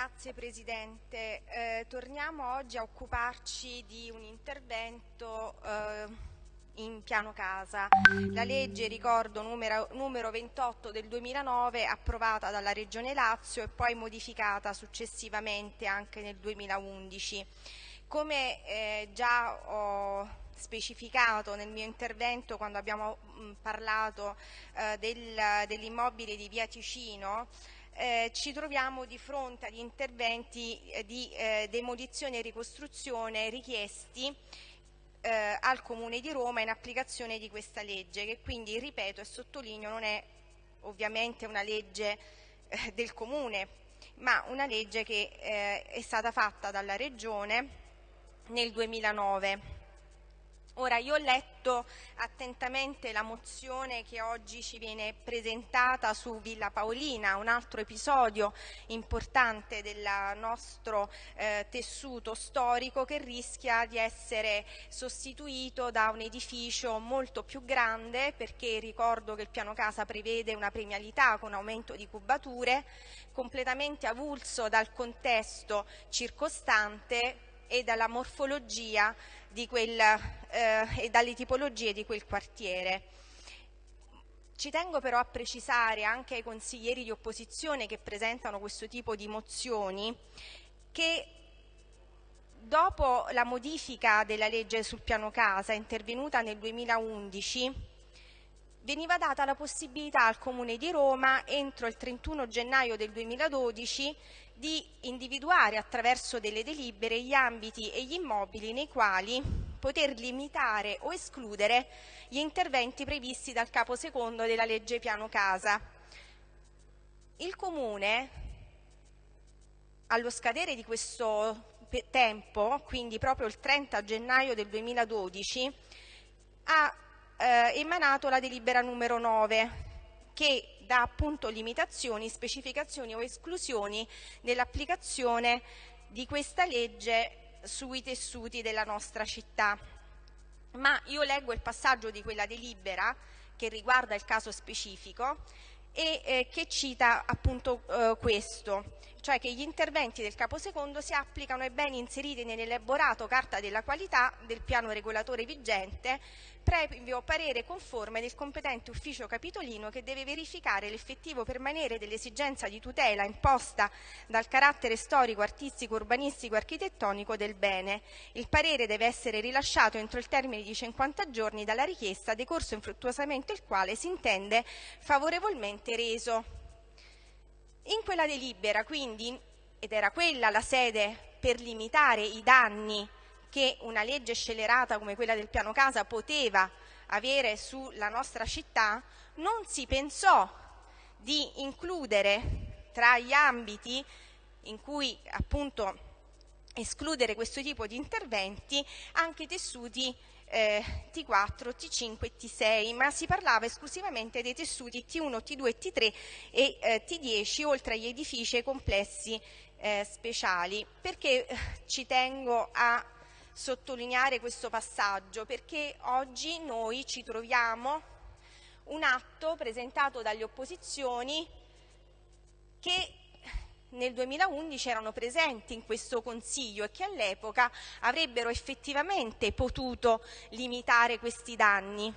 Grazie Presidente. Eh, torniamo oggi a occuparci di un intervento eh, in piano casa. La legge, ricordo, numero, numero 28 del 2009 approvata dalla Regione Lazio e poi modificata successivamente anche nel 2011. Come eh, già ho specificato nel mio intervento quando abbiamo mh, parlato eh, del, dell'immobile di Via Ticino, eh, ci troviamo di fronte agli interventi eh, di eh, demolizione e ricostruzione richiesti eh, al Comune di Roma in applicazione di questa legge, che quindi, ripeto e sottolineo, non è ovviamente una legge eh, del Comune, ma una legge che eh, è stata fatta dalla Regione nel 2009. Ora, io ho letto attentamente la mozione che oggi ci viene presentata su Villa Paolina, un altro episodio importante del nostro eh, tessuto storico che rischia di essere sostituito da un edificio molto più grande perché ricordo che il piano casa prevede una premialità con aumento di cubature, completamente avulso dal contesto circostante e dalla morfologia quel, eh, e dalle tipologie di quel quartiere. Ci tengo però a precisare anche ai consiglieri di opposizione che presentano questo tipo di mozioni che dopo la modifica della legge sul piano casa intervenuta nel 2011 veniva data la possibilità al Comune di Roma entro il 31 gennaio del 2012 di individuare attraverso delle delibere gli ambiti e gli immobili nei quali poter limitare o escludere gli interventi previsti dal capo secondo della legge piano casa. Il Comune, allo scadere di questo tempo, quindi proprio il 30 gennaio del 2012, ha eh, emanato la delibera numero 9 che dà appunto limitazioni, specificazioni o esclusioni nell'applicazione di questa legge sui tessuti della nostra città. Ma io leggo il passaggio di quella delibera che riguarda il caso specifico e eh, che cita appunto eh, questo cioè che gli interventi del capo secondo si applicano ai beni inseriti nell'elaborato carta della qualità del piano regolatore vigente previo parere conforme del competente ufficio capitolino che deve verificare l'effettivo permanere dell'esigenza di tutela imposta dal carattere storico, artistico, urbanistico e architettonico del bene. Il parere deve essere rilasciato entro il termine di 50 giorni dalla richiesta, decorso infruttuosamente il quale si intende favorevolmente reso. In quella delibera, quindi, ed era quella la sede per limitare i danni che una legge scelerata come quella del piano casa poteva avere sulla nostra città, non si pensò di includere tra gli ambiti in cui appunto escludere questo tipo di interventi anche tessuti eh, T4, T5 e T6, ma si parlava esclusivamente dei tessuti T1, T2, T3 e eh, T10, oltre agli edifici e complessi eh, speciali. Perché eh, ci tengo a sottolineare questo passaggio? Perché oggi noi ci troviamo un atto presentato dalle opposizioni che nel 2011 erano presenti in questo Consiglio e che all'epoca avrebbero effettivamente potuto limitare questi danni.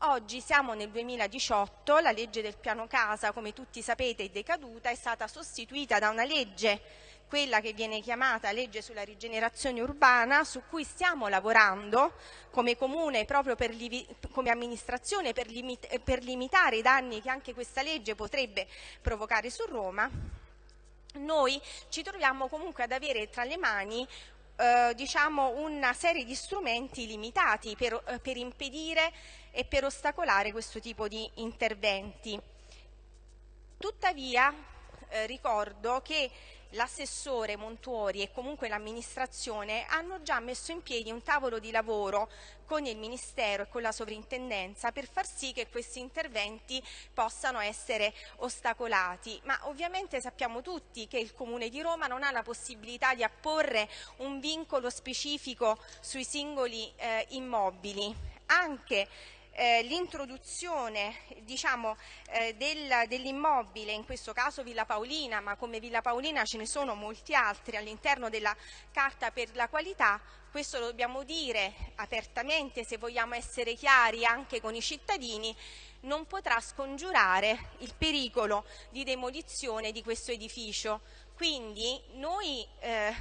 Oggi siamo nel 2018, la legge del piano casa, come tutti sapete, è decaduta, è stata sostituita da una legge, quella che viene chiamata legge sulla rigenerazione urbana, su cui stiamo lavorando come comune, proprio per, come amministrazione, per, limit per limitare i danni che anche questa legge potrebbe provocare su Roma noi ci troviamo comunque ad avere tra le mani eh, diciamo una serie di strumenti limitati per, eh, per impedire e per ostacolare questo tipo di interventi. Tuttavia eh, ricordo che l'assessore Montuori e comunque l'amministrazione hanno già messo in piedi un tavolo di lavoro con il Ministero e con la Sovrintendenza per far sì che questi interventi possano essere ostacolati. Ma ovviamente sappiamo tutti che il Comune di Roma non ha la possibilità di apporre un vincolo specifico sui singoli eh, immobili. Anche eh, l'introduzione diciamo, eh, del, dell'immobile, in questo caso Villa Paolina, ma come Villa Paolina ce ne sono molti altri all'interno della Carta per la qualità, questo lo dobbiamo dire apertamente se vogliamo essere chiari anche con i cittadini, non potrà scongiurare il pericolo di demolizione di questo edificio. Quindi noi eh,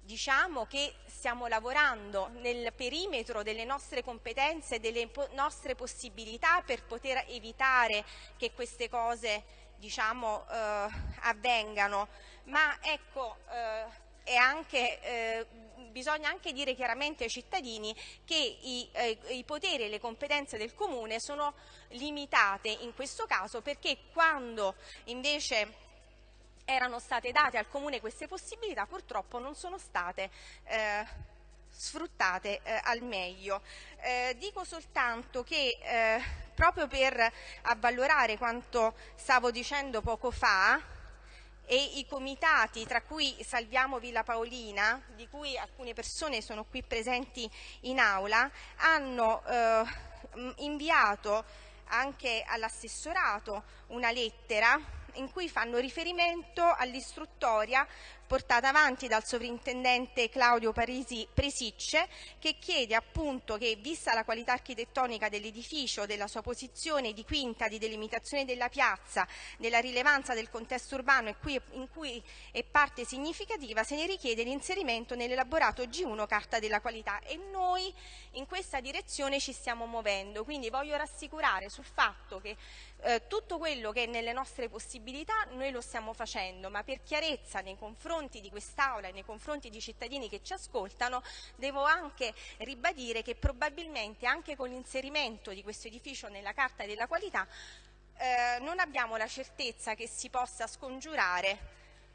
diciamo che stiamo lavorando nel perimetro delle nostre competenze, delle po nostre possibilità per poter evitare che queste cose diciamo, eh, avvengano, ma ecco, eh, anche, eh, bisogna anche dire chiaramente ai cittadini che i, eh, i poteri e le competenze del Comune sono limitate in questo caso perché quando invece erano state date al Comune queste possibilità, purtroppo non sono state eh, sfruttate eh, al meglio. Eh, dico soltanto che eh, proprio per avvalorare quanto stavo dicendo poco fa, e i comitati, tra cui Salviamo Villa Paolina, di cui alcune persone sono qui presenti in aula, hanno eh, inviato anche all'assessorato una lettera in cui fanno riferimento all'istruttoria portata avanti dal sovrintendente Claudio Parisi Presicce che chiede appunto che vista la qualità architettonica dell'edificio, della sua posizione di quinta, di delimitazione della piazza, della rilevanza del contesto urbano in cui è parte significativa, se ne richiede l'inserimento nell'elaborato G1 Carta della Qualità. E noi in questa direzione ci stiamo muovendo, quindi voglio rassicurare sul fatto che eh, tutto quello che è nelle nostre possibilità noi lo stiamo facendo, ma per chiarezza nei confronti di quest'Aula e nei confronti di cittadini che ci ascoltano, devo anche ribadire che probabilmente anche con l'inserimento di questo edificio nella Carta della Qualità eh, non abbiamo la certezza che si possa scongiurare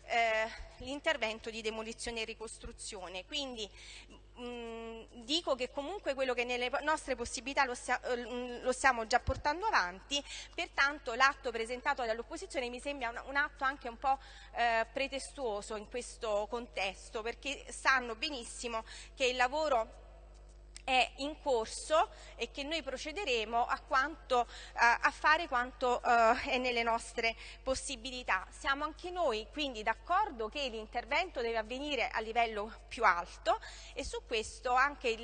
eh, l'intervento di demolizione e ricostruzione. Quindi mh, dico che comunque quello che nelle nostre possibilità lo, sia, eh, lo stiamo già portando avanti, pertanto l'atto presentato dall'opposizione mi sembra un, un, atto anche un po' eh, pretestuoso in questo contesto, perché sanno benissimo che il lavoro è in corso e che noi procederemo a, quanto, a fare quanto uh, è nelle nostre possibilità. Siamo anche noi quindi d'accordo che l'intervento deve avvenire a livello più alto e su questo anche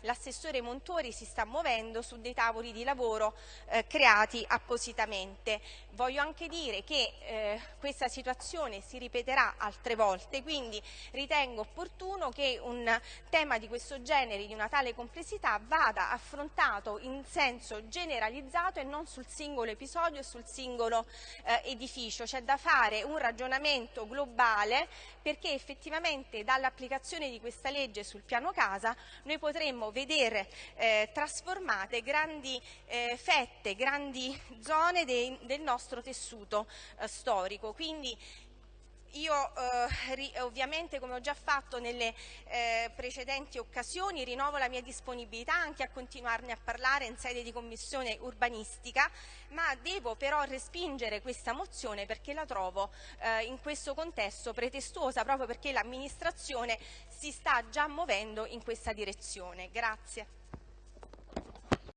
l'assessore Montori si sta muovendo su dei tavoli di lavoro eh, creati appositamente. Voglio anche dire che eh, questa situazione si ripeterà altre volte, quindi ritengo opportuno che un tema di questo genere, di una tale complessità vada affrontato in senso generalizzato e non sul singolo episodio e sul singolo eh, edificio. C'è da fare un ragionamento globale perché effettivamente dall'applicazione di questa legge sul piano casa noi potremmo vedere eh, trasformate grandi eh, fette, grandi zone dei, del nostro tessuto eh, storico. Quindi io eh, ovviamente, come ho già fatto nelle eh, precedenti occasioni, rinnovo la mia disponibilità anche a continuarne a parlare in sede di commissione urbanistica, ma devo però respingere questa mozione perché la trovo eh, in questo contesto pretestuosa, proprio perché l'amministrazione si sta già muovendo in questa direzione. Grazie.